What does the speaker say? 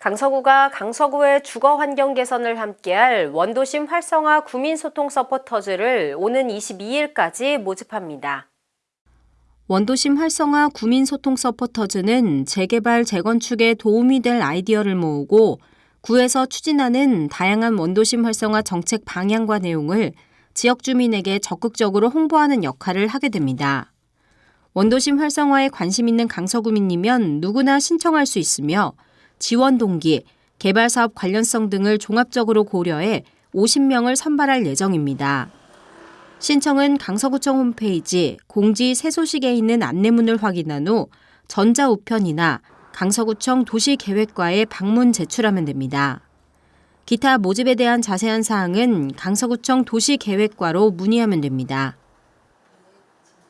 강서구가 강서구의 주거 환경 개선을 함께할 원도심 활성화 구민소통 서포터즈를 오는 22일까지 모집합니다. 원도심 활성화 구민소통 서포터즈는 재개발, 재건축에 도움이 될 아이디어를 모으고 구에서 추진하는 다양한 원도심 활성화 정책 방향과 내용을 지역 주민에게 적극적으로 홍보하는 역할을 하게 됩니다. 원도심 활성화에 관심 있는 강서구민이면 누구나 신청할 수 있으며 지원 동기, 개발 사업 관련성 등을 종합적으로 고려해 50명을 선발할 예정입니다. 신청은 강서구청 홈페이지 공지 새 소식에 있는 안내문을 확인한 후 전자우편이나 강서구청 도시계획과에 방문 제출하면 됩니다. 기타 모집에 대한 자세한 사항은 강서구청 도시계획과로 문의하면 됩니다.